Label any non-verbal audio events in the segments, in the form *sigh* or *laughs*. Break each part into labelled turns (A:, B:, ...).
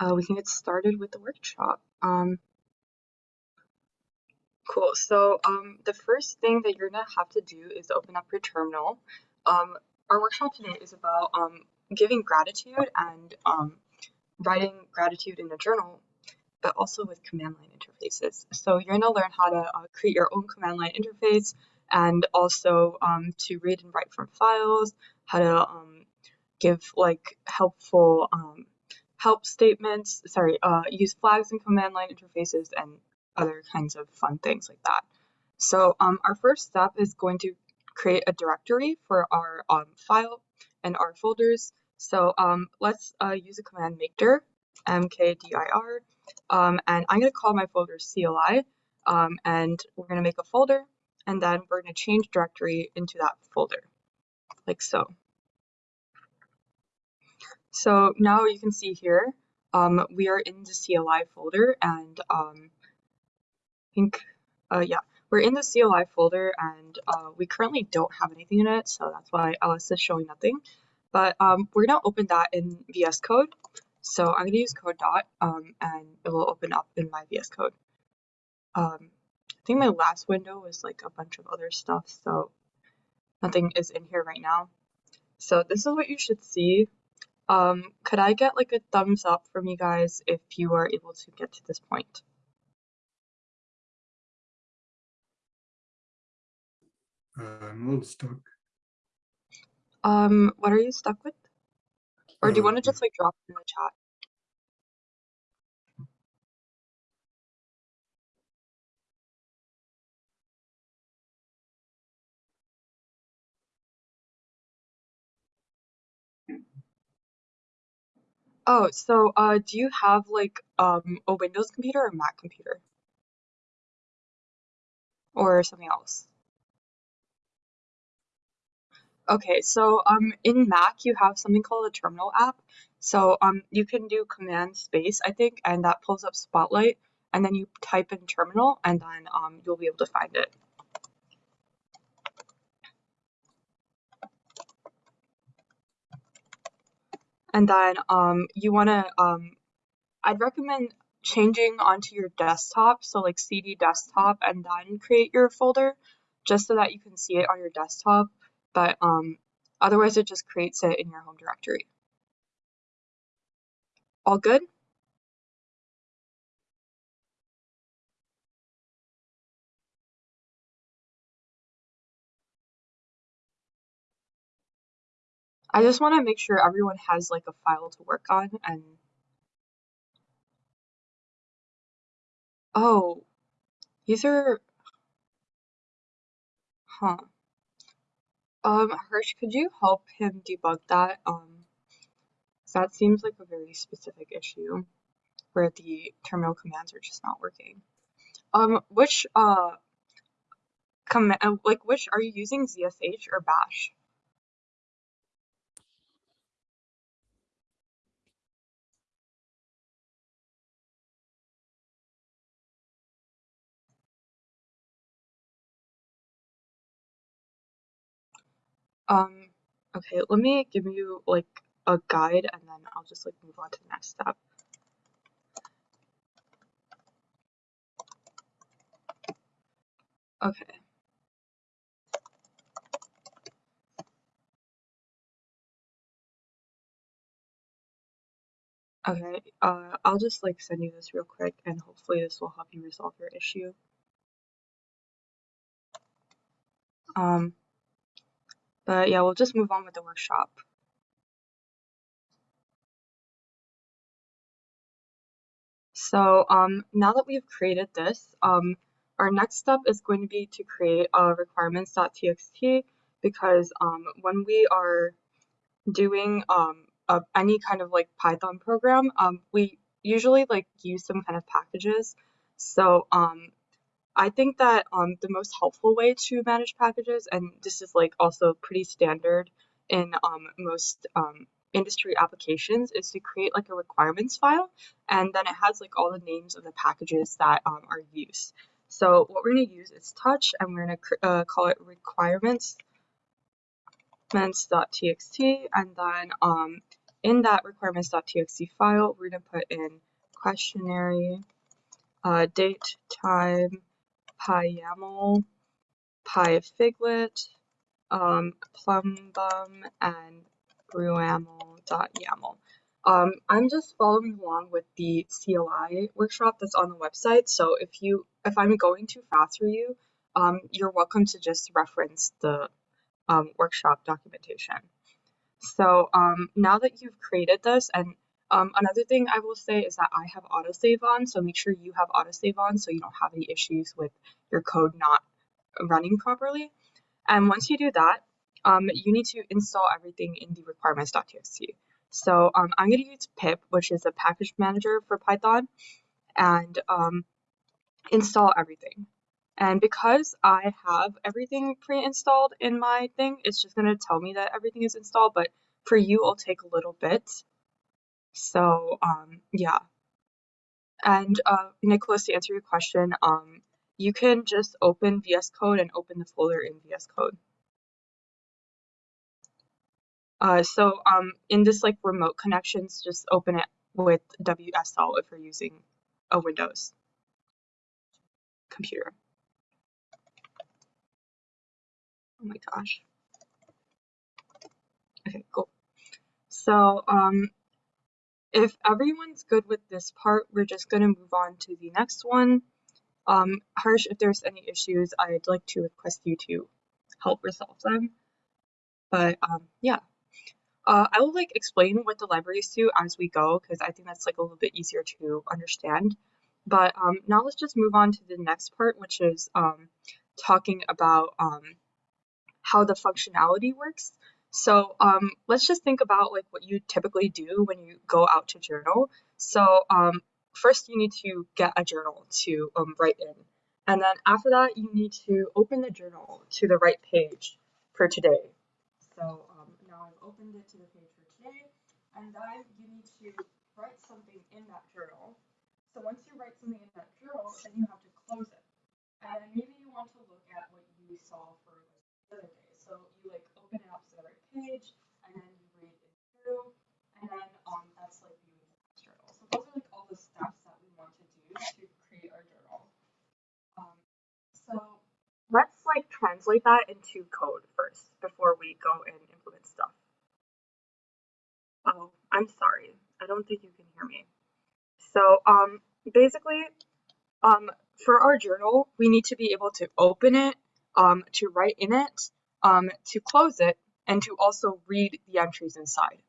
A: uh, we can get started with the workshop. Um, cool. So um, the first thing that you're gonna have to do is open up your terminal. Um, our workshop today is about um, giving gratitude and um, writing gratitude in a journal, but also with command line interfaces. So you're gonna learn how to uh, create your own command line interface and also um, to read and write from files, how to give like helpful um, help statements, sorry, uh, use flags in command line interfaces and other kinds of fun things like that. So um, our first step is going to create a directory for our um, file and our folders. So um, let's uh, use a command mkdir, mkdir, um, and I'm going to call my folder CLI, um, and we're going to make a folder, and then we're going to change directory into that folder, like so. So now you can see here, um, we are in the CLI folder and um, I think, uh, yeah, we're in the CLI folder and uh, we currently don't have anything in it. So that's why ls is showing nothing. But um, we're gonna open that in VS Code. So I'm gonna use code dot um, and it will open up in my VS Code. Um, I think my last window was like a bunch of other stuff. So nothing is in here right now. So this is what you should see um, could I get like a thumbs up from you guys if you are able to get to this point?
B: Uh, I'm a little stuck.
A: Um, what are you stuck with? Or do you want to
B: Uh,
A: just like drop it in the chat? Oh, so uh, do you have like um a Windows computer or Mac computer? Or something else? Okay, so um in Mac you have something called a terminal app. So um you can do command space, I think, and that pulls up Spotlight, and then you type in terminal, and then um you'll be able to find it. And then um you want to um I'd recommend changing onto your desktop, so like cd desktop, and then create your folder, just so that you can see it on your desktop. But um, otherwise, it just creates it in your home directory. All good? I just want to make sure everyone has like a file to work on and oh, these are huh. Um, Harsh, could you help him debug that? Um, that seems like a very specific issue where the terminal commands are just not working. Um, which uh command uh, like which are you using ZSH or Bash? Um, okay, let me give you like a guide and then I'll just like move on to the next step. Okay. Okay, uh, I'll just like send you this real quick and hopefully this will help you resolve your issue. Um, but yeah, we'll just move on with the workshop. So um, now that we've created this, um, our next step is going to be to create a requirements.txt because um, when we are doing um, a, any kind of like Python program, um, we usually like use some kind of packages. So um, I think that um, the most helpful way to manage packages, and this is like also pretty standard in um, most um, industry applications, is to create like a requirements file, and then it has like all the names of the packages that um, are used. So what we're going to use is touch, and we're going to uh, call it requirements txt and then um, in that requirements.txt file, we're going to put in questionnaire, uh, date, time, PyYAML, PyFiglet, um, plumbum, and ruamel.yaml. Um, I'm just following along with the CLI workshop that's on the website. So if you if I'm going too fast for you, um, you're welcome to just reference the um, workshop documentation. So um, now that you've created this, and um, another thing I will say is that I have autosave on, so make sure you have autosave on so you don't have any issues with your code not running properly. And once you do that, um, you need to install everything in the requirements.txt. So um, I'm going to use pip, which is a package manager for Python, and um, install everything. And because I have everything pre-installed in my thing, it's just going to tell me that everything is installed, but for you, it'll take a little bit. So, um, yeah. And uh, Nicholas, to answer your question, um, you can just open VS Code and open the folder in VS Code. Uh, so um, in this like remote connections, just open it with WSL if you're using a Windows computer. Oh my gosh. Okay, cool. So um, if everyone's good with this part, we're just going to move on to the next one. Um, Harsh, if there's any issues, I'd like to request you to help resolve them. But um, yeah. Uh, I will like explain what the libraries do as we go because I think that's like a little bit easier to understand. But um, now let's just move on to the next part, which is um, talking about um, how the functionality works. So um, let's just think about like what you typically do when you go out to journal. So um, first you need to get a journal to um, write in. And then after that, you need to open the journal to the right page for today. So now I've opened it to the page for today, and then you need to write something in that journal. So once you write something in that journal, then you have to close it. And maybe you want to look at what you saw for like, the other day. So you like open it up page, and then you read it through, and then um that's like viewing the journal. So those are like all the steps that we want to do to create our journal. Um, so let's like translate that into code first before we go and implement stuff. Oh, I'm sorry. I don't think you can hear me. So um, basically, um, for our journal, we need to be able to open it, um, to write in it, um, to close it, and to also read the entries inside.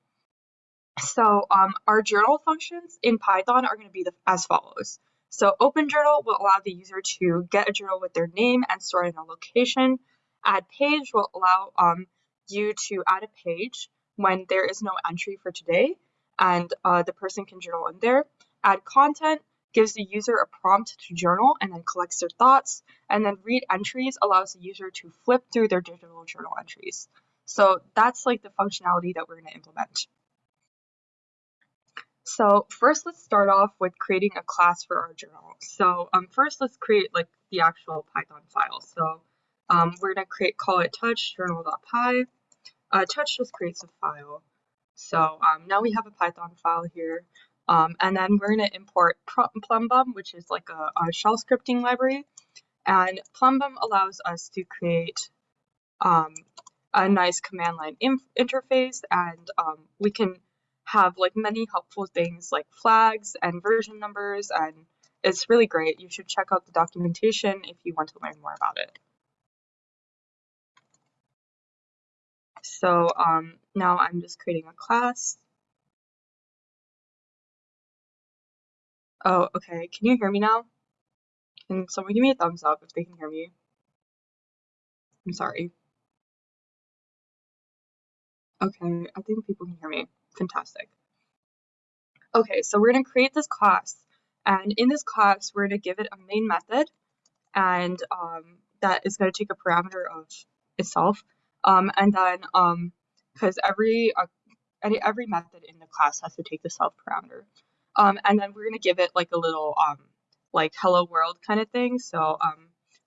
A: So um, our journal functions in Python are going to be the, as follows. So open journal will allow the user to get a journal with their name and store it in a location. Add page will allow um, you to add a page when there is no entry for today and uh, the person can journal in there. Add content gives the user a prompt to journal and then collects their thoughts. And then read entries allows the user to flip through their digital journal entries. So that's like the functionality that we're going to implement. So first let's start off with creating a class for our journal. So um, first let's create like the actual Python file. So um, we're gonna create, call it touch journal.py. Uh, touch just creates a file. So um, now we have a Python file here. Um, and then we're gonna import Plumbum, which is like a, a shell scripting library. And Plumbum allows us to create um, a nice command line interface and um, we can have like many helpful things like flags and version numbers and it's really great. You should check out the documentation if you want to learn more about it. So um, now I'm just creating a class. Oh, okay. Can you hear me now? Can someone give me a thumbs up if they can hear me? I'm sorry. Okay, I think people can hear me. Fantastic. Okay, so we're going to create this class. And in this class, we're going to give it a main method. And um, that is going to take a parameter of itself. Um, and then, because um, every, uh, any, every method in the class has to take the self parameter. Um, and then we're going to give it like a little um, like hello world kind of thing. So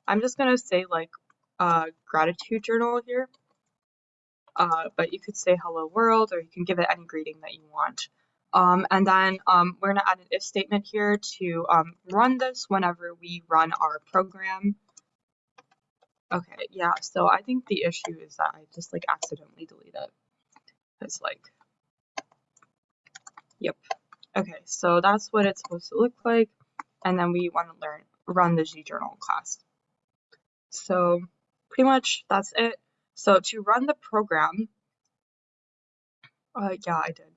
A: I'm just going to say like uh, gratitude journal here. Uh, but you could say hello world or you can give it any greeting that you want. Um, and then um, we're gonna add an if statement here to um, run this whenever we run our program. Okay, yeah, so I think the issue is that I just like accidentally delete it. It's like, yep. Okay, so that's what it's supposed to look like. And then we want to learn run the gjournal class. So pretty much that's it. So to run the program, uh, yeah, I did.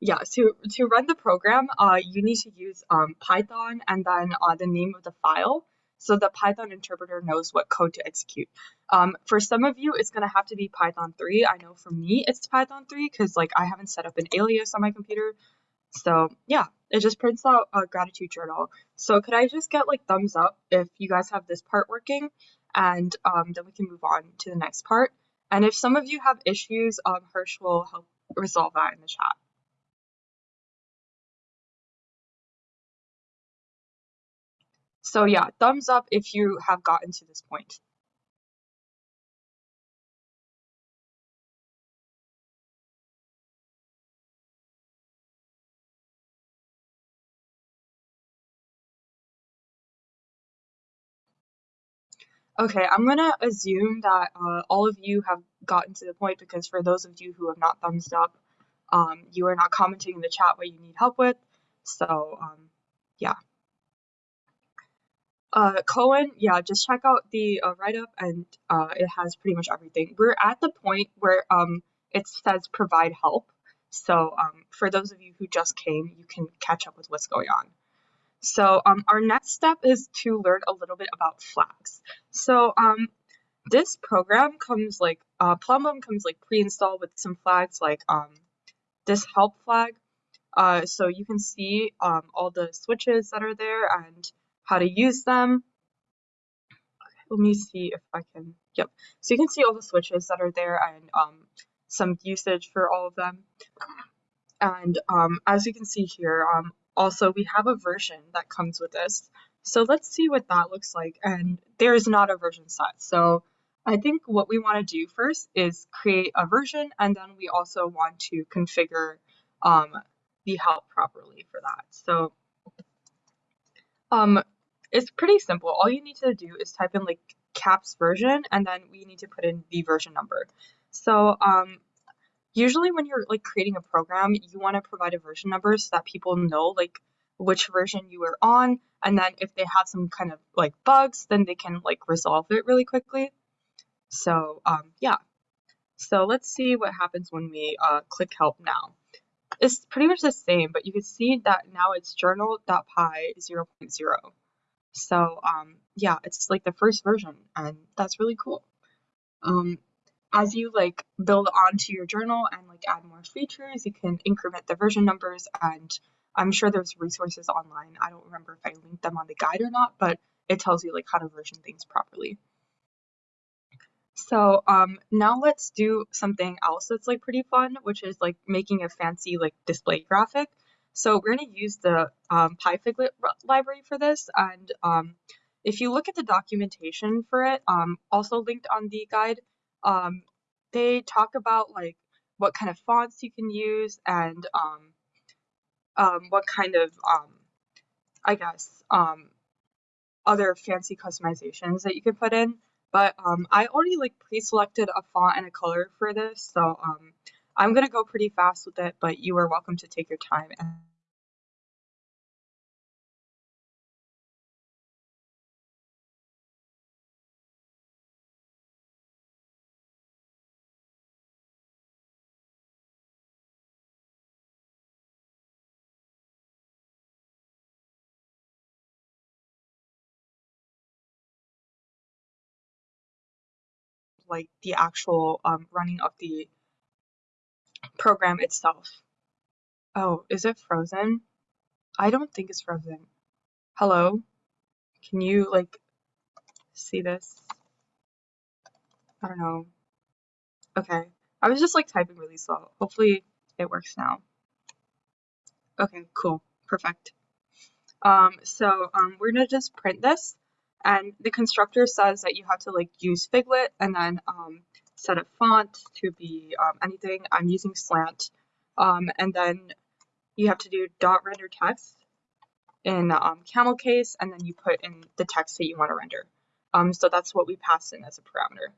A: Yeah, so to run the program, uh, you need to use um, Python and then uh, the name of the file so the Python interpreter knows what code to execute. Um, for some of you, it's going to have to be Python 3. I know for me, it's Python 3 because like I haven't set up an alias on my computer. So yeah, it just prints out a gratitude journal. So could I just get like thumbs up if you guys have this part working and um, then we can move on to the next part. And if some of you have issues, um, Harsh will help resolve that in the chat. So yeah, thumbs up if you have gotten to this point. Okay, I'm gonna assume that uh, all of you have gotten to the point because for those of you who have not thumbs up, um, you are not commenting in the chat what you need help with. So um, yeah. Uh, Cohen, yeah, just check out the uh, write-up and uh, it has pretty much everything. We're at the point where um, it says provide help. So um, for those of you who just came, you can catch up with what's going on. So um, our next step is to learn a little bit about flags. So um, this program comes like, uh, Plumbum comes like pre-installed with some flags like um, this help flag. Uh, so you can see um, all the switches that are there and how to use them. let me see if I can, yep. So you can see all the switches that are there and um, some usage for all of them. And um, as you can see here, um, also we have a version that comes with this. So let's see what that looks like. And there is not a version set. So I think what we want to do first is create a version and then we also want to configure um, the help properly for that. So um, it's pretty simple. All you need to do is type in like caps version and then we need to put in the version number. So um, usually when you're like creating a program, you want to provide a version number so that people know like which version you are on and then if they have some kind of like bugs, then they can like resolve it really quickly. So um, yeah. So let's see what happens when we uh, click help now. It's pretty much the same, but you can see that now it's journal.py 0.0. So um, yeah, it's like the first version and that's really cool. Um, as you like build onto your journal and like add more features, you can increment the version numbers and I'm sure there's resources online. I don't remember if I linked them on the guide or not, but it tells you like how to version things properly. So um, now let's do something else that's like pretty fun, which is like making a fancy like display graphic. So we're going to use the um, PyFiglet library for this. And um, if you look at the documentation for it, um, also linked on the guide, um, they talk about like what kind of fonts you can use and um, um, what kind of, I guess, other fancy customizations that you can put in. But I already like pre-selected a font and a color for this, so I'm going to go pretty fast with it, but you are welcome to take your time. And like the actual um, running of the program itself. Oh, is it frozen? I don't think it's frozen. Hello? Can you like see this? I don't know. Okay. I was just like typing really slow. Hopefully it works now. Okay, cool. Perfect. Um, so um, we're gonna just print this and the constructor says that you have to like use Figlet and then um, set a font to be um, anything. I'm using slant. Um, and then you have to do dot render text in um, camel case, and then you put in the text that you want to render. Um, so that's what we pass in as a parameter.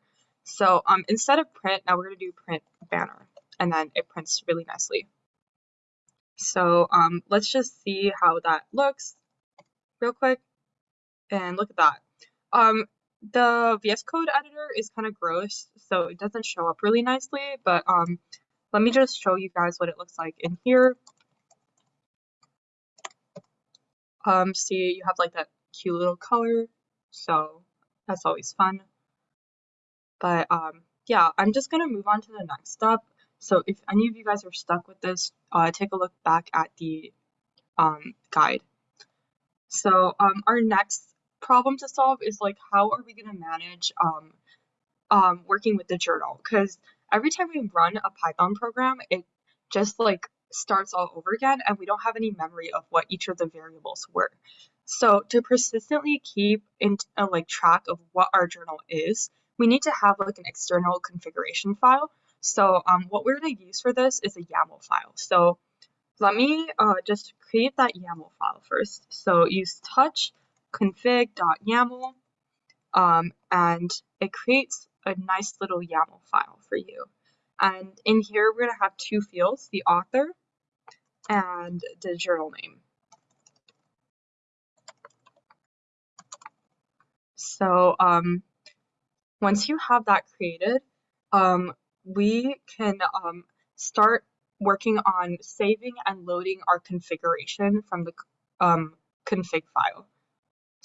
A: So um, instead of print, now we're going to do print banner, and then it prints really nicely. So let's just see how that looks real quick. And look at that. Um, the VS Code editor is kind of gross, so it doesn't show up really nicely, but um, let me just show you guys what it looks like in here. Um, see, you have like that cute little color, so that's always fun. But um, yeah, I'm just gonna move on to the next step. So if any of you guys are stuck with this, uh, take a look back at the um, guide. So um, our next problem to solve is like, how are we gonna manage um, um, working with the journal? Because every time we run a Python program, it just like starts all over again and we don't have any memory of what each of the variables were. So to persistently keep in uh, like track of what our journal is, we need to have like an external configuration file. So um, what we're going to use for this is a YAML file. So let me uh, just create that YAML file first. So use touch config.yaml um, and it creates a nice little YAML file for you. And in here, we're going to have two fields, the author and the journal name. So um, once you have that created, um, we can um, start working on saving and loading our configuration from the um, config file.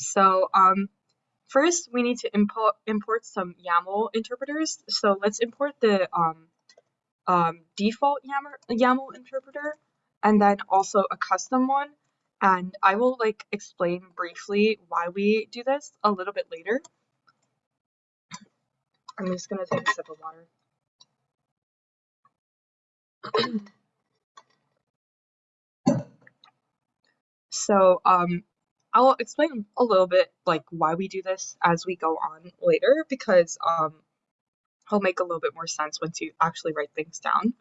A: So um, first we need to import, import some YAML interpreters. So let's import the um, um, default YAML, interpreter and then also a custom one. And I will like explain briefly why we do this a little bit later. I'm just gonna take a sip of water. *clears throat* so um, I'll explain a little bit like why we do this as we go on later because um, it'll make a little bit more sense once you actually write things down.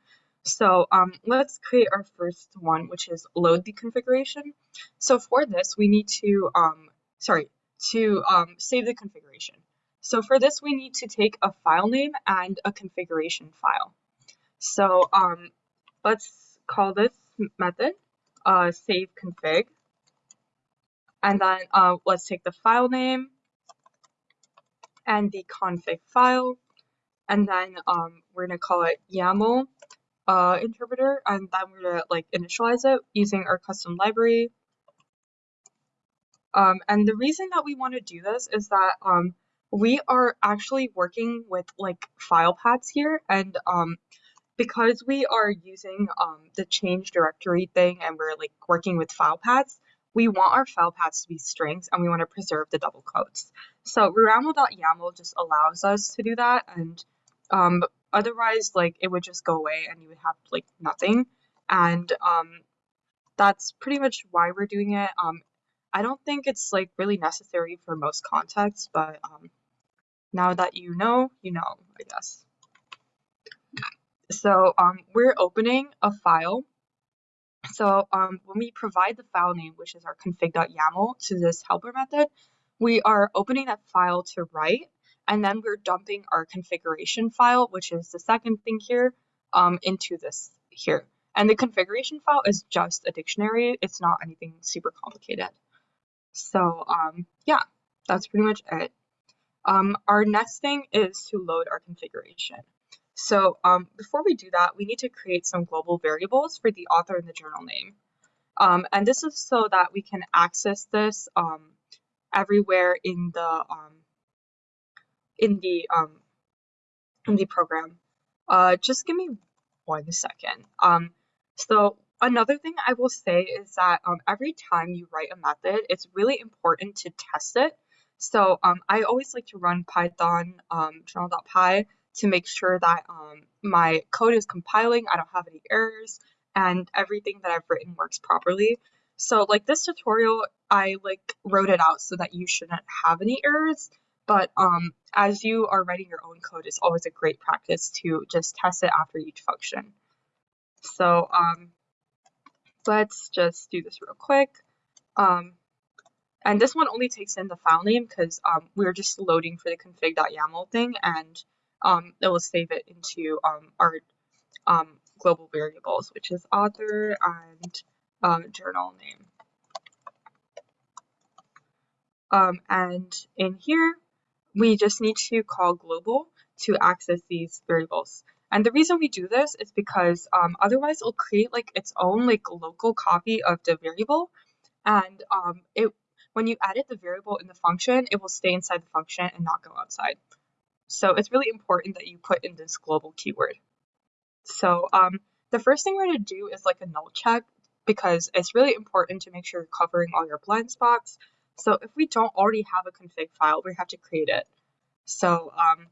A: So um, let's create our first one, which is load the configuration. So for this, we need to, um, sorry, to um, save the configuration. So for this, we need to take a file name and a configuration file. So um, let's call this method uh, save config. And then uh, let's take the file name and the config file. And then um, we're going to call it YAML uh, interpreter, and then we're gonna like initialize it using our custom library. Um, and the reason that we want to do this is that um, we are actually working with like file paths here, and um, because we are using um, the change directory thing and we're like working with file paths, we want our file paths to be strings and we want to preserve the double quotes. So ruamel.yaml just allows us to do that and um, otherwise like it would just go away and you would have like nothing. And um that's pretty much why we're doing it. Um i don't think it's like really necessary for most contexts but um now that you know you know i guess. So um we're opening a file so um when we provide the file name which is our config.yaml to this helper method we are opening that file to write and then we're dumping our configuration file, which is the second thing here, um, into this here. And the configuration file is just a dictionary. It's not anything super complicated. So um, yeah, that's pretty much it. Um, our next thing is to load our configuration. So um, before we do that, we need to create some global variables for the author and the journal name. Um, and this is so that we can access this um, everywhere in the um, in the um in the program. Uh, just give me one second. Um, so another thing I will say is that every time you write a method, it's really important to test it. So I always like to run Python journal.py to make sure that um, my code is compiling, I don't have any errors, and everything that I've written works properly. So like this tutorial, I like wrote it out so that you shouldn't have any errors. but um, as you are writing your own code, it's always a great practice to just test it after each function. So um, let's just do this real quick. Um, and this one only takes in the file name because um, we're just loading for the config.yaml thing and um, it will save it into um, our um, global variables, which is author and um, journal name. Um, and in here, we just need to call global to access these variables. And the reason we do this is because um, otherwise it'll create like its own like local copy of the variable. And um, it when you edit the variable in the function, it will stay inside the function and not go outside. So it's really important that you put in this global keyword. So um, the first thing we're going to do is like a null check because it's really important to make sure you're covering all your blind spots. So if we don't already have a config file, we have to create it. So um,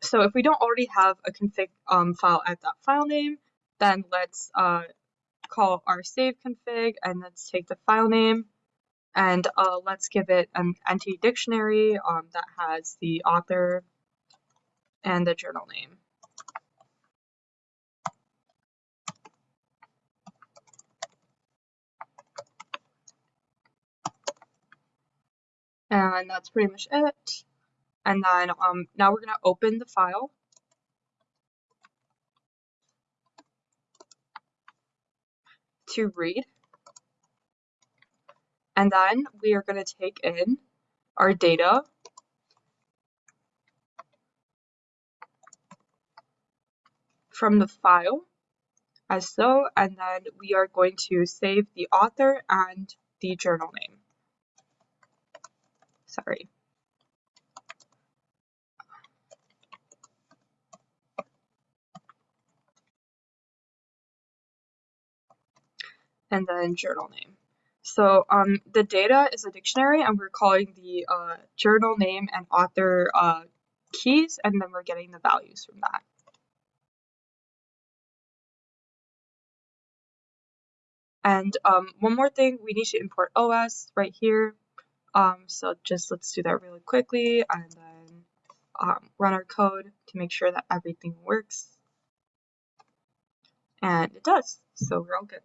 A: so if we don't already have a config um, file at that file name, then let's uh, call our save config and let's take the file name and uh, let's give it an entity dictionary um, that has the author and the journal name. And that's pretty much it. And then um, now we're going to open the file. to read. And then we are going to take in our data from the file as so, and then we are going to save the author and the journal name. Sorry. and then journal name. So um, the data is a dictionary and we're calling the uh, journal name and author uh, keys and then we're getting the values from that. And um, one more thing, we need to import OS right here. Um, so just let's do that really quickly and then um, run our code to make sure that everything works. And it does, so we're all good.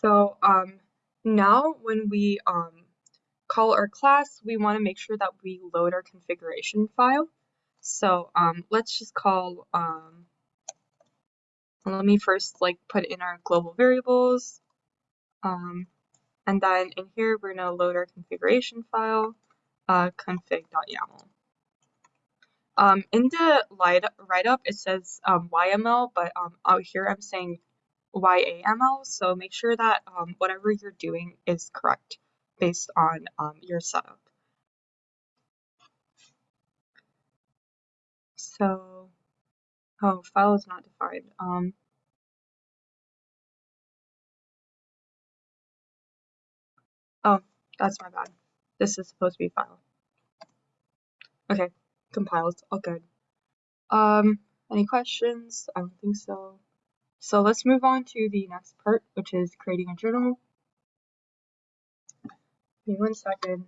A: So um, now when we um, call our class, we want to make sure that we load our configuration file. So um, let's just call, um, let me first like put in our global variables. Um, and then in here, we're going to load our configuration file, uh, config.yaml. Um, in the write-up, it says um, YML, but um, out here I'm saying YAML, so make sure that um, whatever you're doing is correct based on um, your setup. So, oh, file is not defined. Um, oh, that's my bad. This is supposed to be file. Okay, compiles, all good. Um, any questions? I don't think so. So let's move on to the next part, which is creating a journal. Give me one second.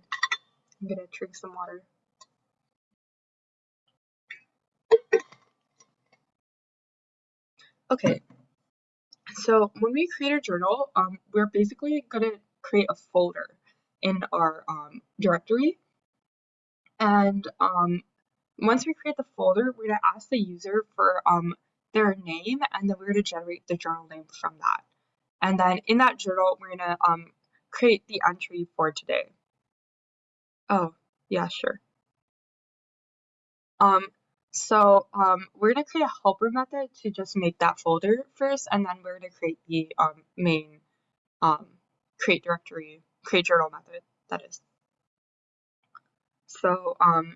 A: I'm gonna drink some water. Okay, so when we create a journal, um, we're basically gonna create a folder in our um, directory. And um, once we create the folder, we're gonna ask the user for um, their name, and then we're going to generate the journal name from that. And then in that journal, we're going to um, create the entry for today. Oh, yeah, sure. Um, so um, we're going to create a helper method to just make that folder first, and then we're going to create the um, main um, create directory, create journal method, that is. So um,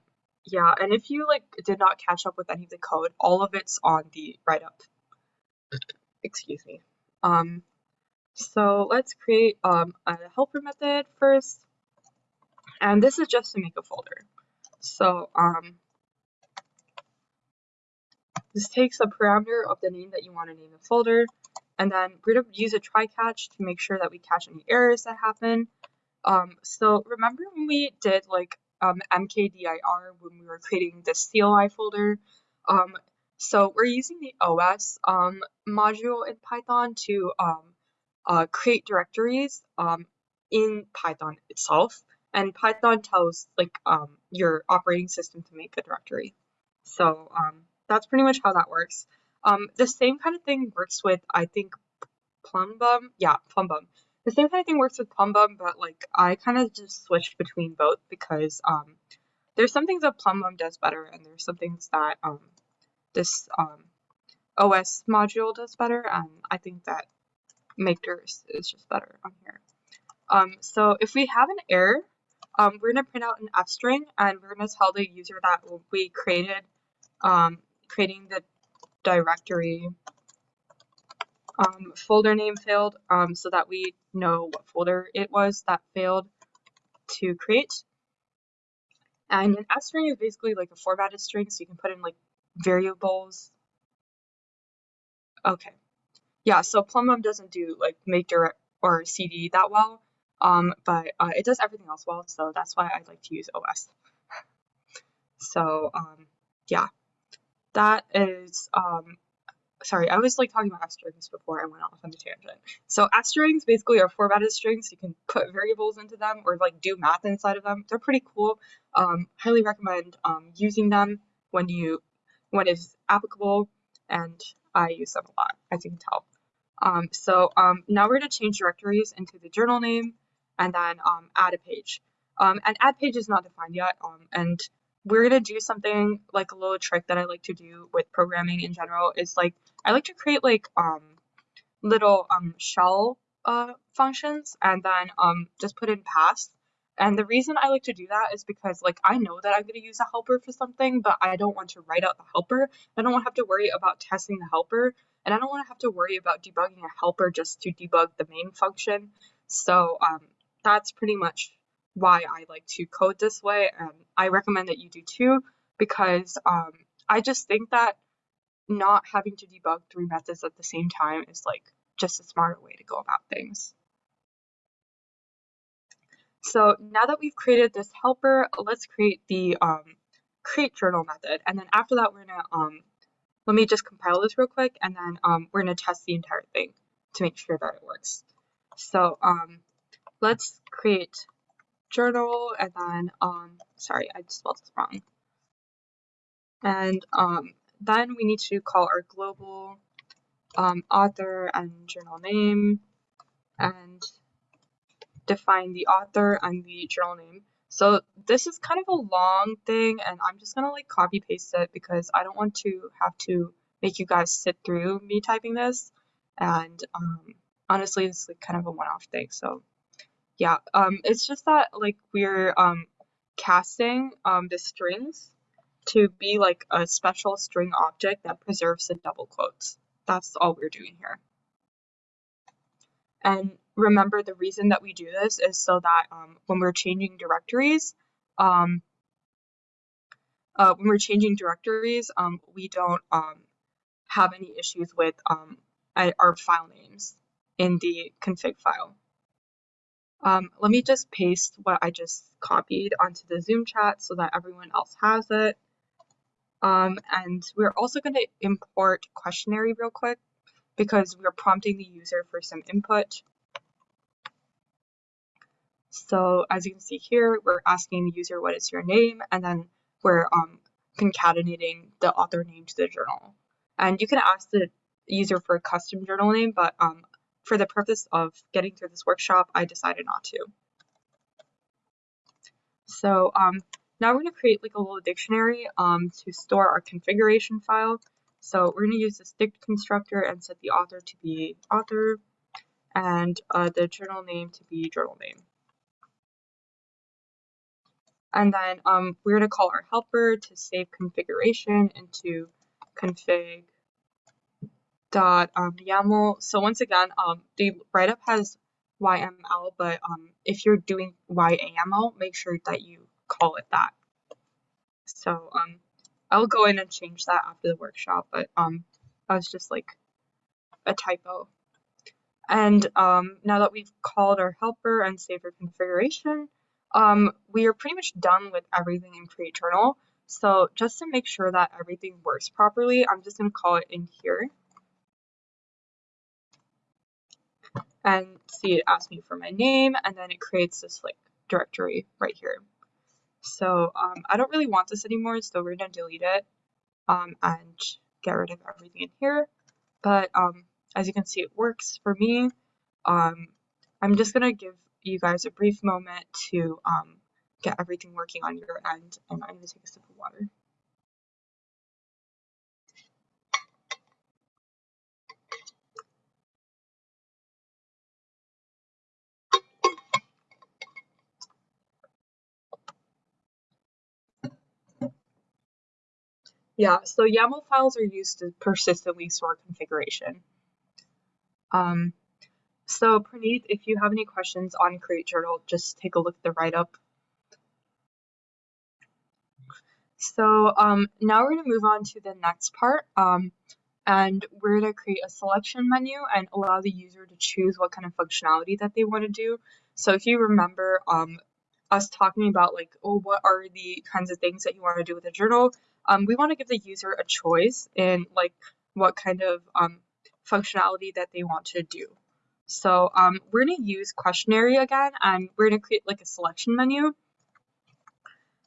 A: yeah, and if you like did not catch up with any of the code, all of it's on the write-up. Excuse me. Um, so let's create um, a helper method first. And this is just to make a folder. So um, this takes a parameter of the name that you want to name the folder. and then we're to use a try catch to make sure that we catch any errors that happen. Um, so remember when we did like um, mkdir when we were creating the CLI folder? Um, so we're using the OS um, module in Python to um, uh, create directories um, in Python itself. And Python tells like um, your operating system to make a directory. So um, that's pretty much how that works. Um, the same kind of thing works with, I think, Plumbum. Yeah, Plumbum. The same kind of thing works with Plumbum, but like I kind of just switched between both because um, there's some things that Plumbum does better, and there's some things that um, this um, OS module does better, and I think that makedirs is just better on here. Um, so if we have an error, um, we're going to print out an f string, and we're going to tell the user that we created um, creating the directory um, folder name failed um, so that we know what folder it was that failed to create. And an f string is basically like a formatted string, so you can put in like variables. Okay. Yeah, so Plumbum doesn't do like make direct or CD that well, um, but uh, it does everything else well, so that's why I like to use OS. *laughs* so um, yeah, that is um, sorry, I was like talking about f strings before I went off on the tangent. So f strings basically are formatted strings. You can put variables into them or like do math inside of them. They're pretty cool. Um, highly recommend um, using them when you when it's applicable, and I use them a lot, as you can tell. Um, so um, now we're going to change directories into the journal name and then um, add a page. Um, and add page is not defined yet, and we're going to do something like a little trick that I like to do with programming in general is like I like to create like um little um shell uh functions and then um just put in paths. And the reason I like to do that is because like I know that I'm going to use a helper for something, but I don't want to write out the helper. I don't want to have to worry about testing the helper, and I don't want to have to worry about debugging a helper just to debug the main function. So um, that's pretty much why I like to code this way, and I recommend that you do too, because um, I just think that not having to debug three methods at the same time is like just a smarter way to go about things. So now that we've created this helper, let's create the um, create journal method. And then after that, we're gonna, um, let me just compile this real quick, and then um, we're gonna test the entire thing to make sure that it works. So um, let's create journal and then, um, sorry, I spelled this wrong. And um, then we need to call our global um, author and journal name and define the author and the journal name. So this is kind of a long thing and I'm just gonna like copy paste it because I don't want to have to make you guys sit through me typing this and um, honestly it's like kind of a one-off thing so yeah, um, it's just that like we're um casting um the strings to be like a special string object that preserves the double quotes. That's all we're doing here. And remember the reason that we do this is so that um, when we're changing directories, um, uh, when we're changing directories, um, we don't um, have any issues with um, our file names in the config file. Um, let me just paste what I just copied onto the Zoom chat so that everyone else has it. Um, and we're also going to import questionnaire real quick because we're prompting the user for some input. So as you can see here, we're asking the user what is your name, and then we're um, concatenating the author name to the journal. And you can ask the user for a custom journal name, but um, for the purpose of getting through this workshop, I decided not to. So um, now we're going to create like a little dictionary um, to store our configuration file. So we're going to use this dict constructor and set the author to be author and uh, the journal name to be journal name. And then um, we're going to call our helper to save configuration into config dot um, YAML. So once again, um, the write-up has YML, but um, if you're doing YAML, make sure that you call it that. So um, I'll go in and change that after the workshop, but um, that was just like a typo And um, now that we've called our helper and saved our configuration, um, we are pretty much done with everything in create journal. So just to make sure that everything works properly, I'm just going to call it in here. And see, it asks me for my name, and then it creates this like directory right here. So um, I don't really want this anymore, so we're to delete it um, and get rid of everything in here. But um, as you can see, it works for me. Um, I'm just to give you guys a brief moment to um, get everything working on your end, and I'm to take a sip of water. Yeah, so YAML files are used to persistently store configuration. Um, so Praneeth, if you have any questions on Create Journal, just take a look at the write-up. So um, now we're going to move on to the next part, um, and we're going to create a selection menu and allow the user to choose what kind of functionality that they want to do. So if you remember um, us talking about like, oh, what are the kinds of things that you want to do with a journal, um, we want to give the user a choice in like what kind of um, functionality that they want to do. So um, we're going to use questionary again, and we're going to create like a selection menu.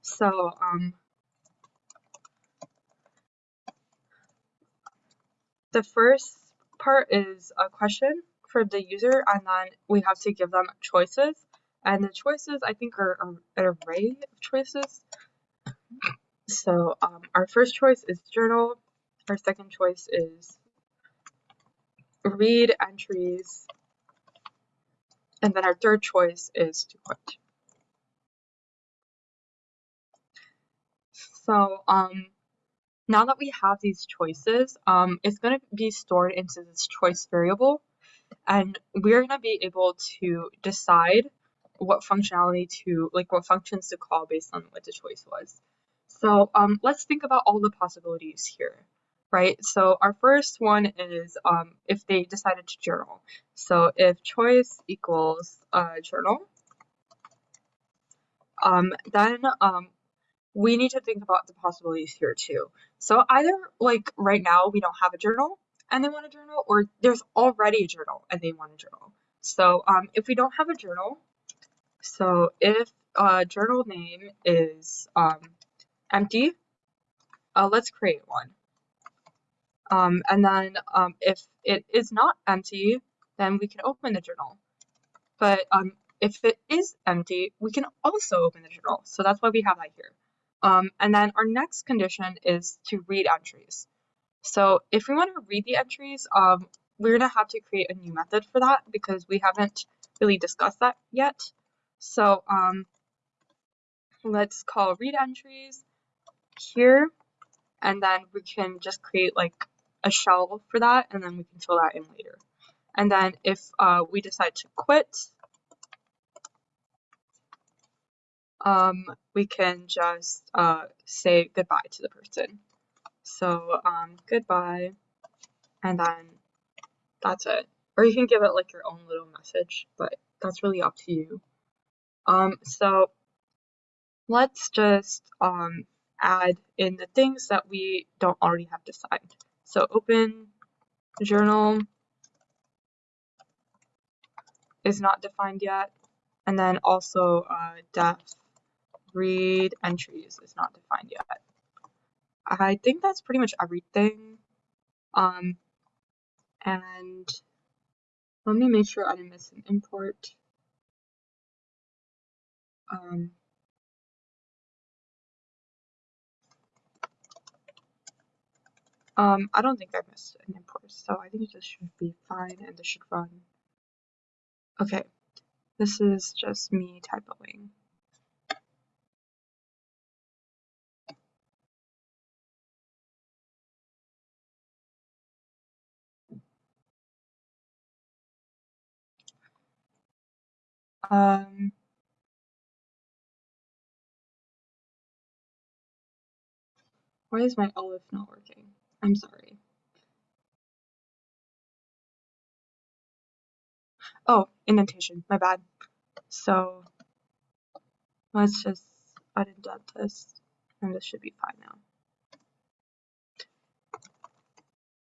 A: So um, the first part is a question for the user, and then we have to give them choices. And the choices, I think, are, are an array of choices. So um, our first choice is journal. Our second choice is read entries. And then our third choice is to quit. So um, now that we have these choices, um, it's going to be stored into this choice variable. And we're going to be able to decide what functionality to, like what functions to call based on what the choice was. So um, let's think about all the possibilities here, right? So our first one is um, if they decided to journal. So if choice equals uh, journal, um, then um, we need to think about the possibilities here too. So either like right now we don't have a journal and they want a journal, or there's already a journal and they want a journal. So um, if we don't have a journal, so if a journal name is um, empty, uh, let's create one. Um, and then um, if it is not empty, then we can open the journal. But um, if it is empty, we can also open the journal. So that's why we have that here. Um, and then our next condition is to read entries. So if we want to read the entries, um, we're going to have to create a new method for that because we haven't really discussed that yet. So um, let's call read entries here, and then we can just create like a shell for that, and then we can fill that in later. And then if uh, we decide to quit, um, we can just uh, say goodbye to the person. So um, goodbye, and then that's it. Or you can give it like your own little message, but that's really up to you. Um, so let's just um, add in the things that we don't already have defined. So open journal is not defined yet. And then also uh, def read entries is not defined yet. I think that's pretty much everything. Um, and let me make sure I didn't miss an import. Um, Um, I don't think I missed an import, so I think this should be fine and this should run. Okay, this is just me typoing. Um, why is my elif not working? I'm sorry. oh, indentation, my bad. So let's just indent this and this should be fine now.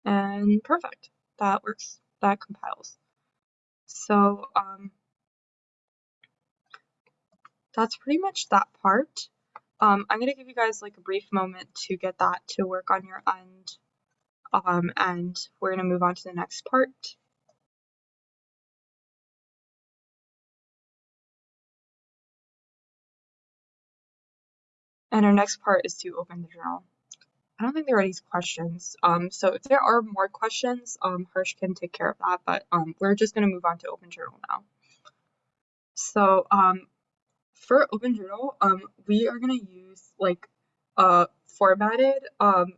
A: And perfect, that works, that compiles. So um, that's pretty much that part. Um, I'm going to give you guys like a brief moment to get that to work on your end. Um, and we're going to move on to the next part. And our next part is to open the journal. I don't think there are any questions. Um, so if there are more questions, um, Harsh can take care of that, but um, we're just going to move on to Open Journal now. So um, for Open Journal, um, we are going to use like a formatted um,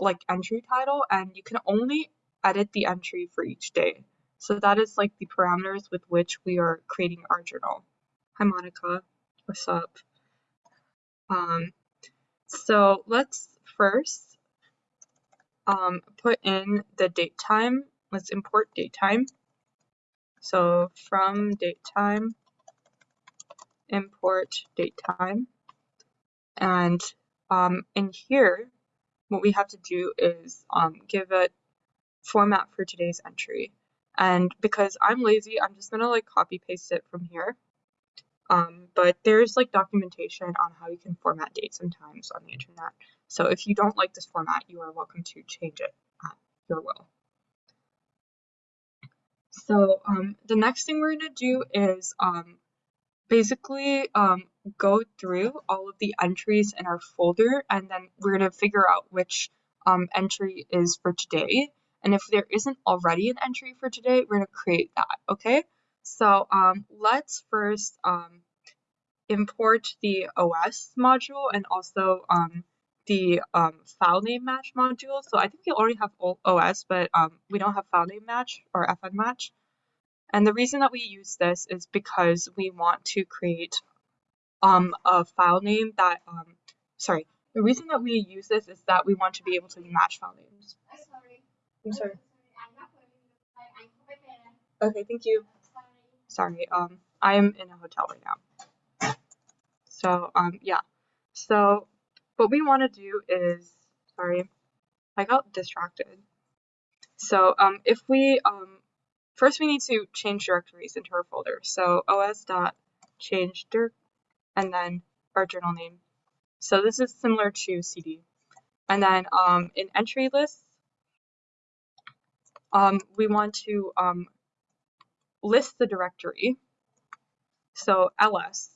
A: like entry title, and you can only edit the entry for each day. So that is like the parameters with which we are creating our journal. Hi Monica, what's up? Um, so let's first um, put in the date time. Let's import date time. So from date time, import date time. And um, in here, what we have to do is um, give it format for today's entry. And because I'm lazy, I'm just gonna like copy paste it from here. Um, but there's like documentation on how you can format dates and times on the internet. So if you don't like this format, you are welcome to change it at your will. So um, the next thing we're going to do is um, basically um, go through all of the entries in our folder and then we're going to figure out which um, entry is for today. And if there isn't already an entry for today, we're going to create that, okay? So um, let's first um, import the OS module and also um, the um, file name match module. So I think we already have OS, but um, we don't have file name match or FN match. And the reason that we use this is because we want to create um, a file name that, um, sorry, the reason that we use this is that we want to be able to match file names. Sorry. I'm sorry. Okay, thank you. Sorry, um, I'm in a hotel right now. So, um, yeah. So, what we want to do is, sorry, I got distracted. So, um, if we, um, first we need to change directories into our folder. So, os dot change dir, and then our journal name. So this is similar to CD. And then um, in entry lists, um, we want to um, list the directory, so ls,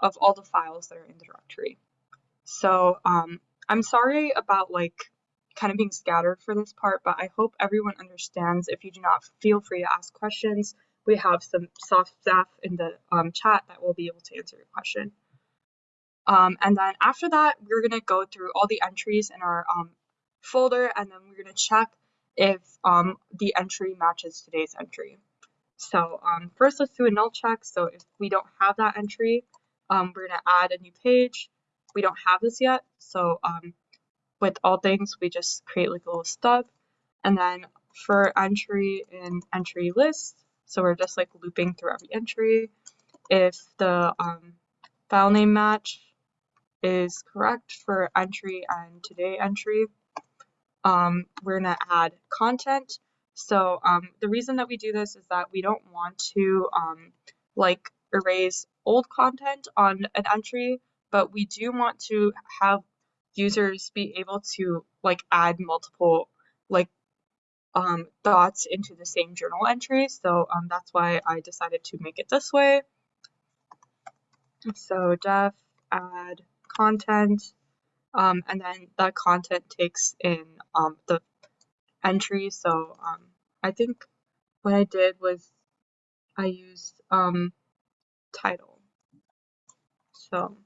A: of all the files that are in the directory. So um, I'm sorry about like kind of being scattered for this part, but I hope everyone understands. If you do not, feel free to ask questions. We have some soft staff in the um, chat that will be able to answer your question. Um, and then after that, we're going to go through all the entries in our um, folder, and then we're going to check if um, the entry matches today's entry. So um, first let's do a null check. So if we don't have that entry, um, we're gonna add a new page. We don't have this yet. So um, with all things, we just create like a little stub. And then for entry in entry list, so we're just like looping through every entry. If the um, file name match is correct for entry and today entry, um, we're gonna add content so um, the reason that we do this is that we don't want to um, like erase old content on an entry, but we do want to have users be able to like add multiple like um, thoughts into the same journal entry. So um, that's why I decided to make it this way. So def add content, um, and then that content takes in um, the entry. So um, I think what I did was I used um, title. So,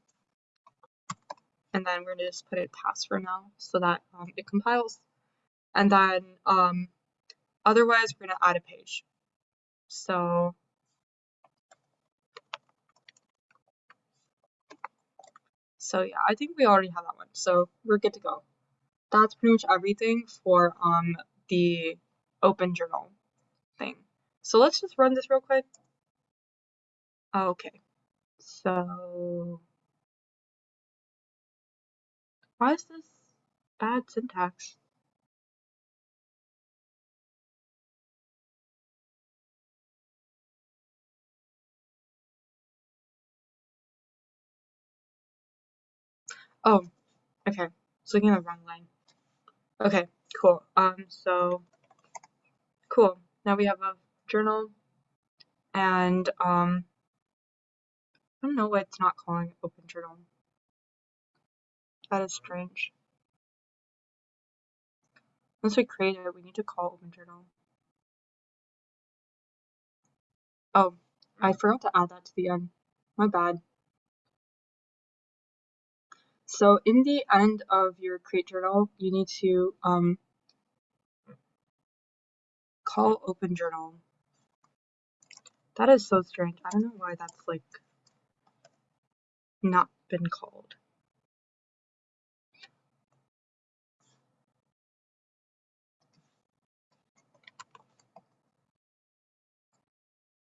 A: and then we're gonna just put it pass for now so that um, it compiles. And then um, otherwise we're gonna add a page. So So yeah, I think we already have that one. So we're good to go. That's pretty much everything for um, the open journal thing. So let's just run this real quick. Okay. So why is this bad syntax? Oh, okay. It's looking at the wrong line. Okay, cool. Um, so cool. Now we have a journal and um I don't know why it's not calling open journal. That is strange. Once we create it, we need to call open journal. Oh, I forgot to add that to the end. My bad. So in the end of your create journal, you need to um, call open journal. That is so strange. I don't know why that's like not been called.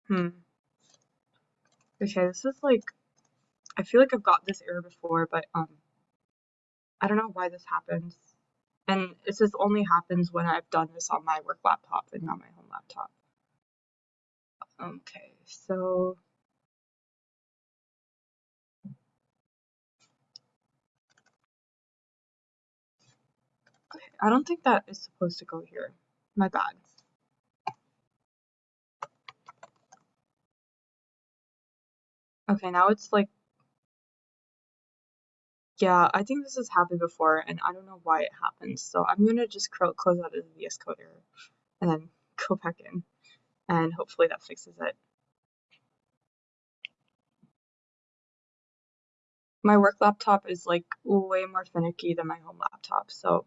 A: Hmm. Okay, this is like, I feel like I've got this error before, but um, I don't know why this happens. And this just only happens when I've done this on my work laptop and not my home laptop. Okay, so I don't think that is supposed to go here. My bad. Okay, now it's like, yeah, I think this has happened before and I don't know why it happens. So I'm gonna just close out of the VS Code error and then *laughs* go back in and hopefully that fixes it. My work laptop is like way more finicky than my home laptop. So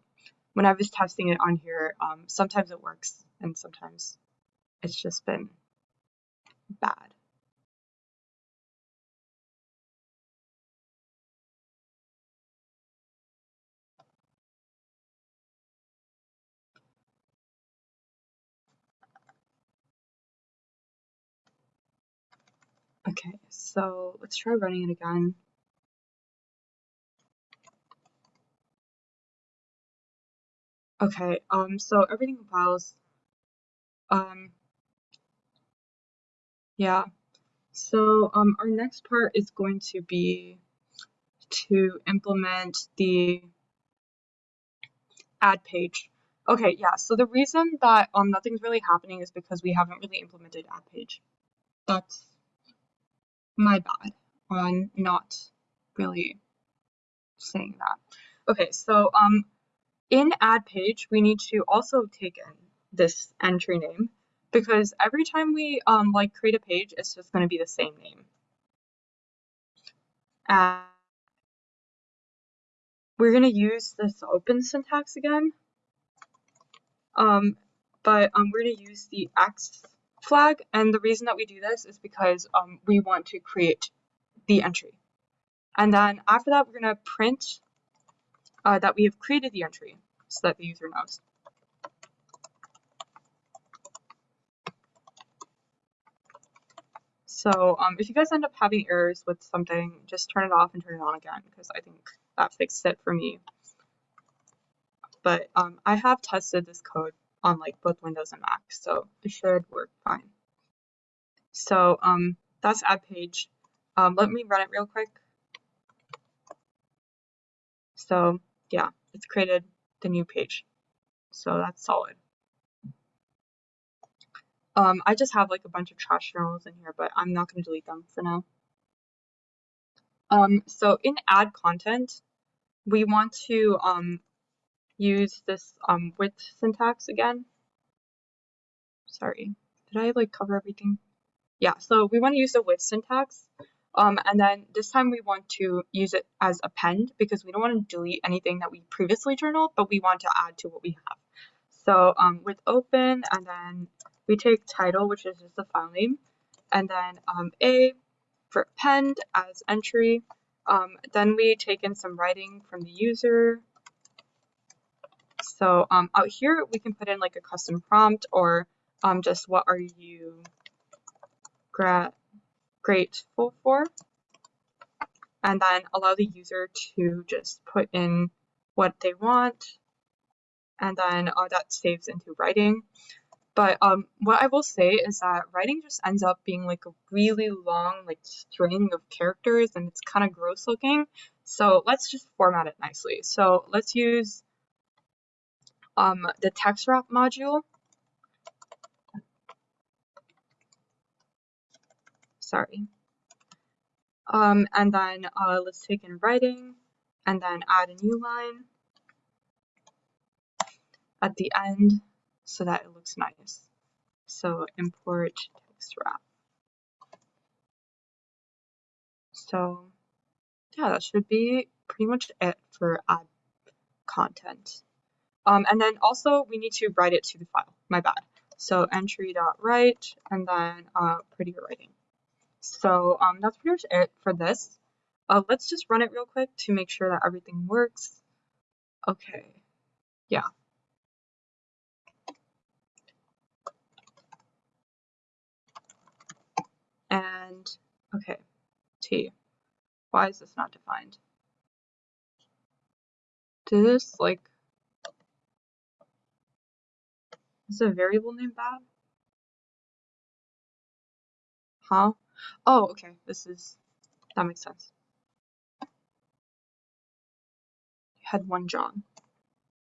A: when I was testing it on here, um, sometimes it works and sometimes it's just been bad. Okay, so let's try running it again. Okay, um, so everything compiles. Um, yeah, so um, our next part is going to be to implement the add page. Okay, yeah, so the reason that um, nothing's really happening is because we haven't really implemented add page. That's my bad on not really saying that. Okay, so um, in add page, we need to also take in this entry name because every time we um, like create a page, it's just going to be the same name. And we're going to use this open syntax again. Um, but um, we're going to use the X flag. And the reason that we do this is because um, we want to create the entry. And then after that, we're going to print uh, that we have created the entry so that the user knows. So um, if you guys end up having errors with something, just turn it off and turn it on again because I think that fixed it for me. But um, I have tested this code on like both Windows and Mac, so it should work fine. So um, that's add page. Um, let me run it real quick. So yeah, it's created the new page. So that's solid. Um, I just have like a bunch of trash journals in here, but I'm not going to delete them for now. Um, so in add content, we want to um, use this um, with syntax again. Sorry, did I like cover everything? Yeah, so we want to use the with syntax. Um, and then this time we want to use it as append because we don't want to delete anything that we previously journaled, but we want to add to what we have. So um, with open, and then we take title, which is just the file name, and then um, A for append as entry. Um, then we take in some writing from the user. So um, out here, we can put in like a custom prompt or um, just what are you gra grateful for? And then allow the user to just put in what they want. And then uh, that saves into writing. But um, what I will say is that writing just ends up being like a really long like string of characters and it's kind of gross looking. So let's just format it nicely. So let's use um, the text wrap module. Sorry. Um, and then uh, let's take in writing and then add a new line at the end so that it looks nice. So import text wrap. So yeah, that should be pretty much it for add content. Um, and then also we need to write it to the file, my bad. So entry.write and then uh, prettier writing. So um, that's pretty much it for this. Uh, let's just run it real quick to make sure that everything works. Okay, yeah. And okay, T. Why is this not defined? Did this like is a variable name bad? Huh? Oh, okay. This is that makes sense. You had one John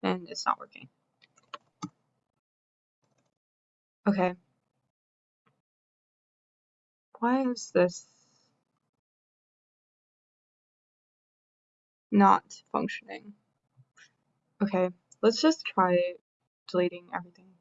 A: and it's not working. Okay. Why is this not functioning? Okay, let's just try deleting everything.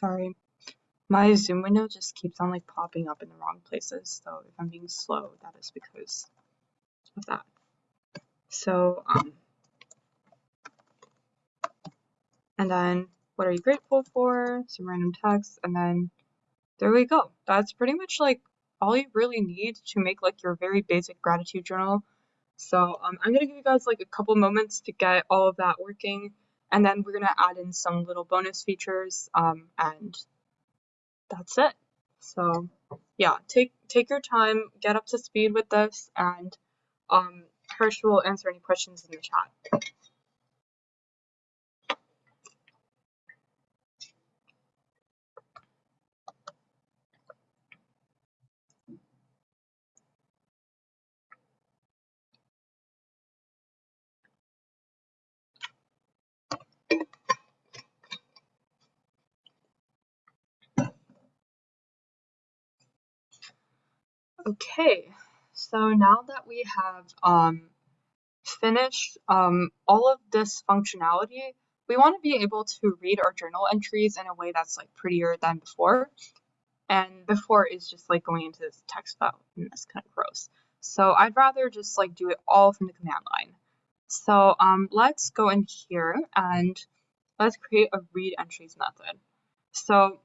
A: Sorry. My Zoom window just keeps on like popping up in the wrong places, so if I'm being slow, that is because of that. So, um, and then what are you grateful for? Some random text, and then there we go. That's pretty much like all you really need to make like your very basic gratitude journal. So um, I'm gonna give you guys like a couple moments to get all of that working, and then we're gonna add in some little bonus features, um, and that's it. So yeah, take take your time, get up to speed with this, and um, Harsh will answer any questions in the chat. Okay, so now that we have um, finished um, all of this functionality, we want to be able to read our journal entries in a way that's like prettier than before. And before is just like going into this text file, and that's kind of gross. So I'd rather just like do it all from the command line. So um, let's go in here and let's create a read entries method. So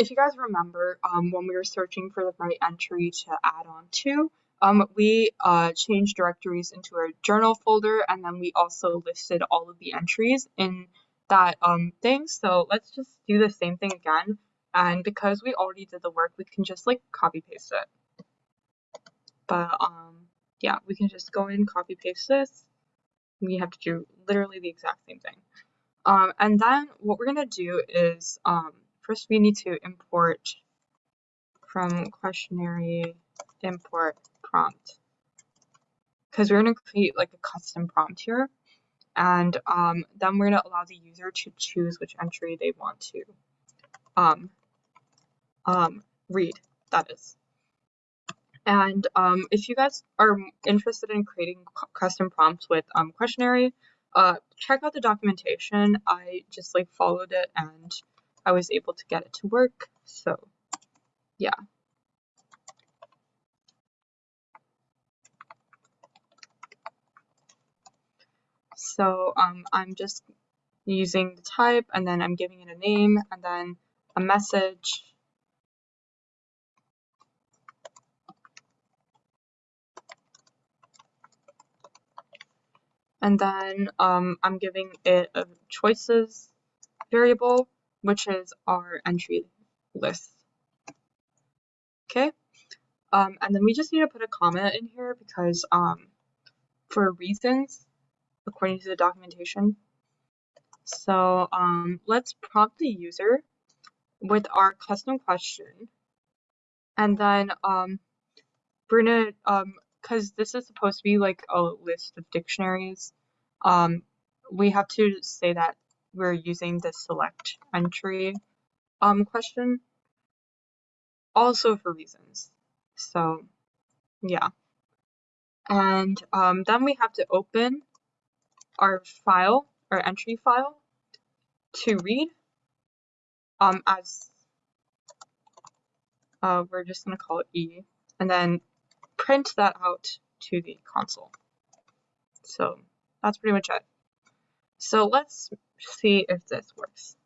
A: if you guys remember, um, when we were searching for the right entry to add on to, um, we uh, changed directories into our journal folder and then we also listed all of the entries in that um, thing. So let's just do the same thing again. And because we already did the work, we can just like copy paste it. But um, yeah, we can just go in, copy paste this. We have to do literally the exact same thing. Um, and then what we're gonna do is um, first we need to import from questionary import prompt. Because we're going to create like a custom prompt here. And um, then we're going to allow the user to choose which entry they want to um, um, read that is. And um, if you guys are interested in creating custom prompts with um, questionary uh, check out the documentation. I just like followed it and I was able to get it to work. So yeah. So um, I'm just using the type and then I'm giving it a name and then a message. And then um, I'm giving it a choices variable, which is our entry list. Okay, um, and then we just need to put a comment in here because um, for reasons, according to the documentation. So um, let's prompt the user with our custom question. And then um, we're gonna, um, cause this is supposed to be like a list of dictionaries, um, we have to say that we're using the select entry um, question also for reasons. So yeah. And um, then we have to open our file, our entry file to read um, as uh, we're just going to call it E and then print that out to the console. So that's pretty much it. So let's see if this works.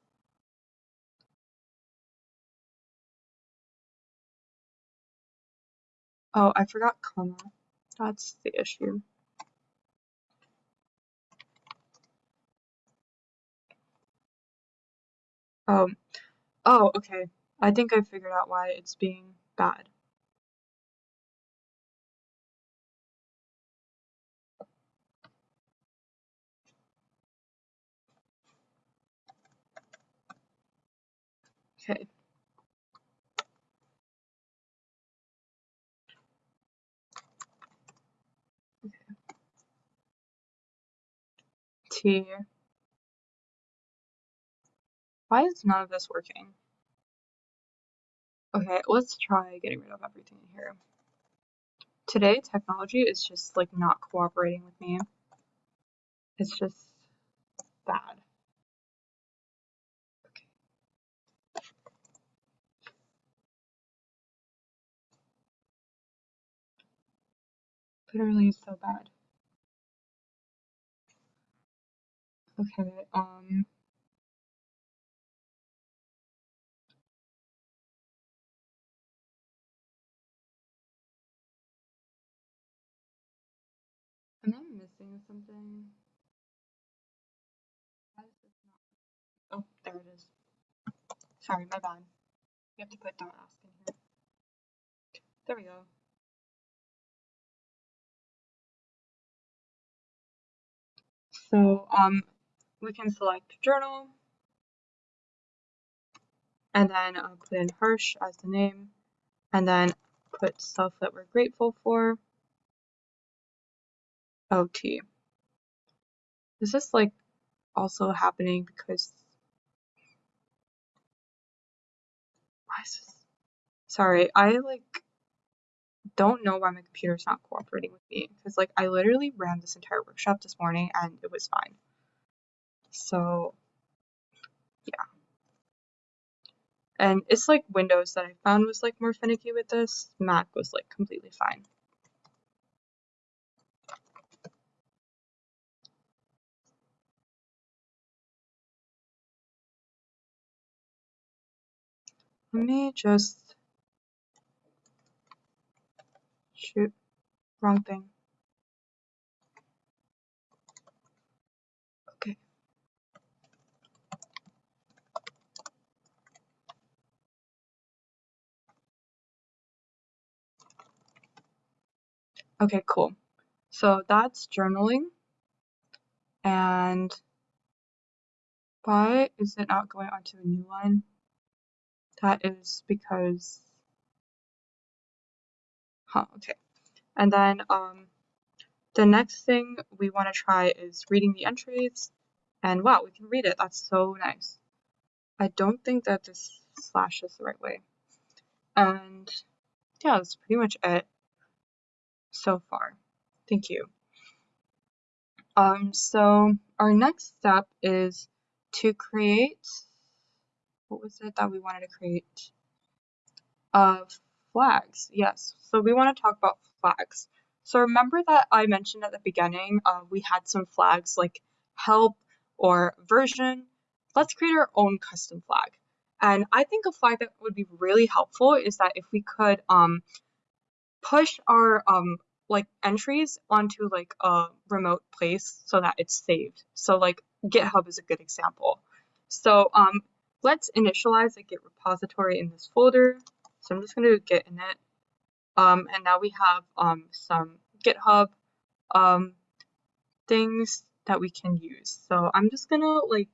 A: Oh, I forgot comma. That's the issue. Um, oh, okay. I think I figured out why it's being bad. Okay. T. Why is none of this working? Okay, let's try getting rid of everything here. Today, technology is just like not cooperating with me. It's just bad. Okay. Literally so bad. Okay, um. Am I missing something? Oh, there it is. Sorry, my bad. You have to put dot ask in here. There we go. So, um, we can select journal and then uh, put in Harsh as the name and then put stuff that we're grateful for. OT. Is this like also happening because why is this? Sorry, I like don't know why my computer's not cooperating with me because like I literally ran this entire workshop this morning and it was fine. So yeah. And it's like Windows that I found was like more finicky with this. Mac was like completely fine. Let me just shoot wrong thing. Okay, cool. So that's journaling. And why is it not going onto a new line? That is because, huh, okay. And then um, the next thing we want to try is reading the entries. And wow, we can read it. That's so nice. I don't think that this slash is the right way. And yeah, that's pretty much it so far. Thank you. Um, so our next step is to create, what was it that we wanted to create? Uh, flags, yes. So we want to talk about flags. So remember that I mentioned at the beginning, uh, we had some flags like help or version, let's create our own custom flag. And I think a flag that would be really helpful is that if we could um, push our um, like entries onto like a remote place so that it's saved. So like GitHub is a good example. So um, let's initialize a Git repository in this folder. So I'm just going to git init. Um, and now we have um, some GitHub um, things that we can use. So I'm just going to like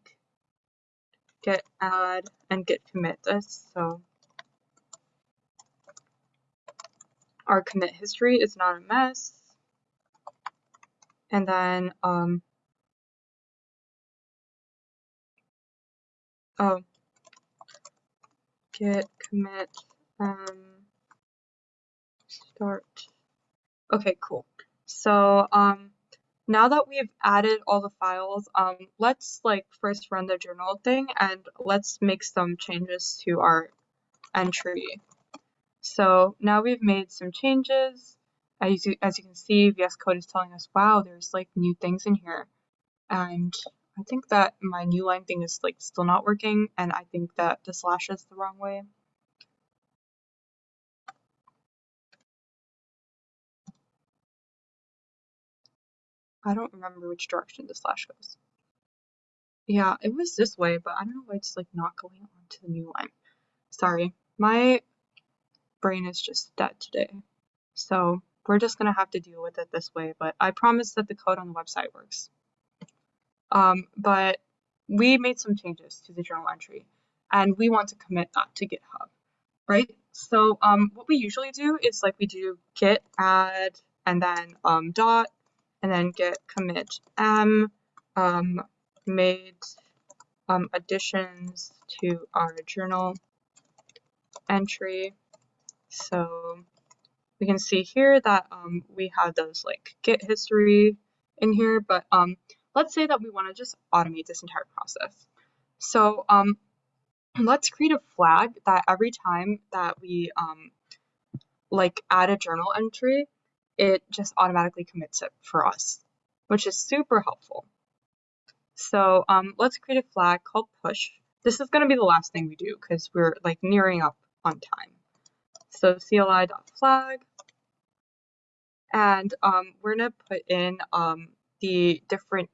A: get add and git commit this. So our commit history is not a mess. And then, um, oh, git commit, um, start. Okay, cool. So, um, now that we've added all the files, um, let's like first run the journal thing and let's make some changes to our entry. So now we've made some changes. As you, as you can see, VS Code is telling us, wow, there's like new things in here. And I think that my new line thing is like still not working. And I think that the slash is the wrong way. I don't remember which direction the slash goes. Yeah, it was this way, but I don't know why it's like not going on to the new line. Sorry, my brain is just dead today. So we're just gonna have to deal with it this way, but I promise that the code on the website works. Um, but we made some changes to the journal entry and we want to commit that to GitHub, right? So um, what we usually do is like we do git add and then um, dot and then git commit m um, made um, additions to our journal entry. So we can see here that um, we have those like git history in here, but um, let's say that we want to just automate this entire process. So um, let's create a flag that every time that we um, like add a journal entry, it just automatically commits it for us, which is super helpful. So um, let's create a flag called push. This is going to be the last thing we do because we're like nearing up on time. So CLI.flag, and um, we're going to put in um, the different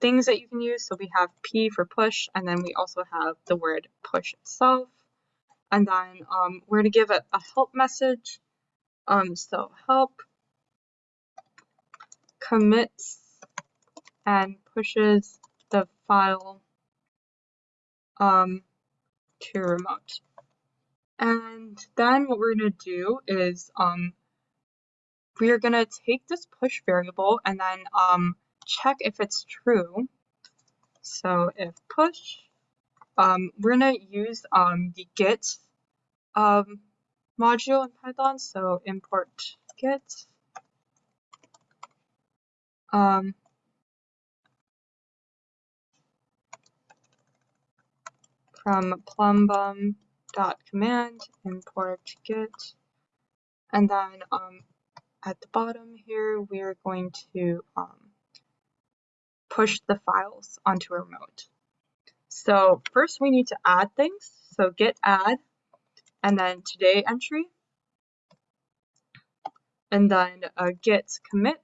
A: things that you can use. So we have P for push, and then we also have the word push itself. And then um, we're going to give it a help message. Um, so help commits and pushes the file um, to remote. And then what we're going to do is um, we are going to take this push variable and then um, check if it's true. So if push, um, we're going to use um, the git um, module in Python. So import git um, from plumbum dot command import git and then um, at the bottom here we're going to um, push the files onto a remote. So first we need to add things. So git add and then today entry and then uh, git commit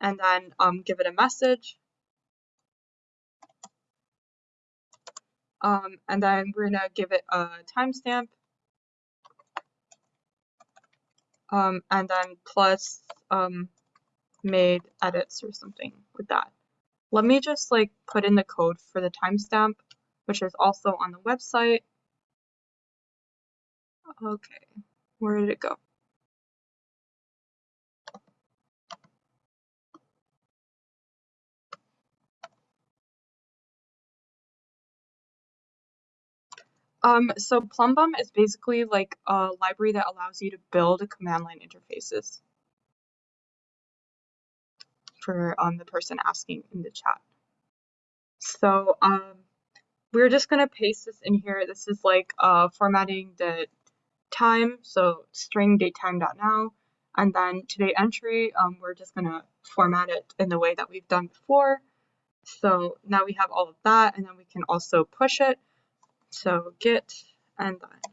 A: and then um, give it a message. Um, and then we're gonna give it a timestamp. Um, and then plus um, made edits or something with that. Let me just like put in the code for the timestamp, which is also on the website. Okay, where did it go? Um, so Plumbum is basically like a library that allows you to build command line interfaces for um, the person asking in the chat. So um, we're just going to paste this in here. This is like uh, formatting the time, so string datetime.now, And then today entry, um, we're just gonna format it in the way that we've done before. So now we have all of that, and then we can also push it. So git and then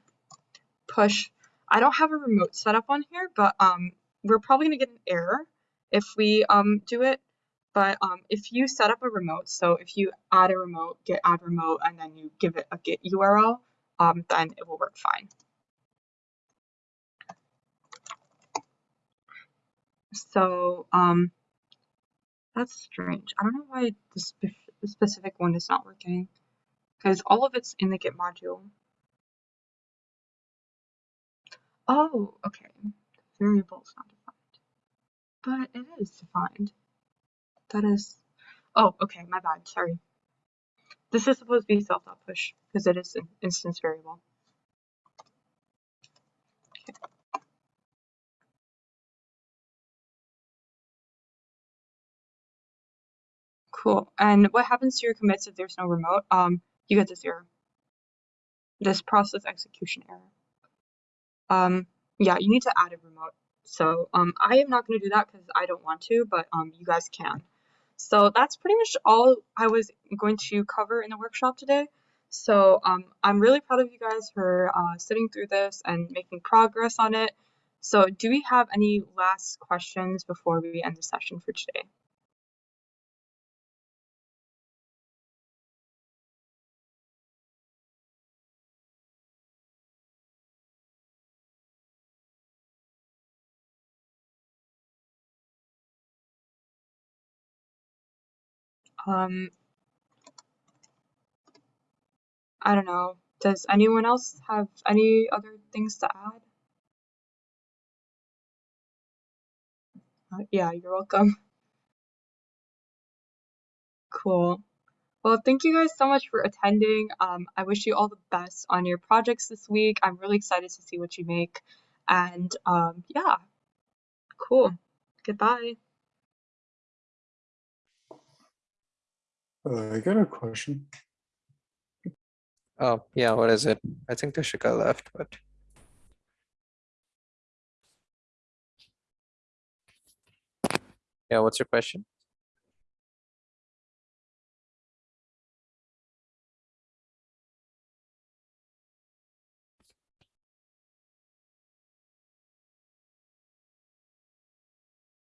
A: push. I don't have a remote set up on here, but um, we're probably gonna get an error if we um, do it. But um, if you set up a remote, so if you add a remote, git add remote, and then you give it a git URL, um, then it will work fine. So um, that's strange. I don't know why the specific one is not working because all of it's in the git module. Oh, okay. Variable is not defined, but it is defined. That is. Oh, okay. My bad. Sorry. This is supposed to be self.push because it is an instance variable. Cool. And what happens to your commits if there's no remote? Um, you get this error. This process execution error. Um, yeah, you need to add a remote. So um, I am not going to do that because I don't want to, but um, you guys can. So that's pretty much all I was going to cover in the workshop today. So um, I'm really proud of you guys for uh, sitting through this and making progress on it. So do we have any last questions before we end the session for today? Um, I don't know. Does anyone else have any other things to add? Uh, yeah, you're welcome. *laughs* Cool. Well, thank you guys so much for attending. Um, I wish you all the best on your projects this week. I'm really excited to see what you make. And um, yeah, cool. Goodbye.
B: Uh, I got a question.
C: Oh, yeah, what is it? I think Tashika left, but yeah, what's your question?